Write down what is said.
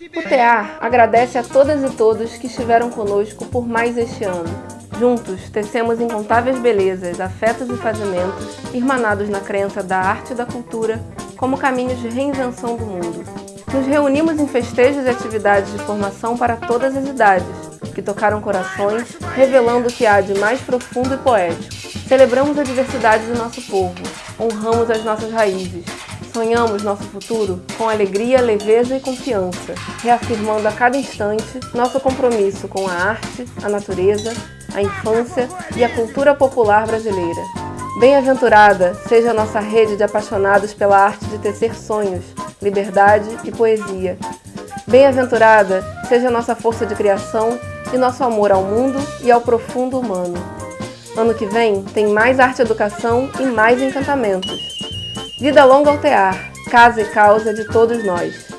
O TEAR agradece a todas e todos que estiveram conosco por mais este ano. Juntos, tecemos incontáveis belezas, afetos e fazimentos, irmanados na crença da arte e da cultura como caminhos de reinvenção do mundo. Nos reunimos em festejos e atividades de formação para todas as idades, que tocaram corações, revelando o que há de mais profundo e poético. Celebramos a diversidade do nosso povo, honramos as nossas raízes, sonhamos nosso futuro com alegria, leveza e confiança, reafirmando a cada instante nosso compromisso com a arte, a natureza, a infância e a cultura popular brasileira. Bem-aventurada seja a nossa rede de apaixonados pela arte de tecer sonhos, liberdade e poesia. Bem-aventurada seja a nossa força de criação e nosso amor ao mundo e ao profundo humano. Ano que vem tem mais arte educação e mais encantamentos. Vida longa ao tear, casa e causa de todos nós.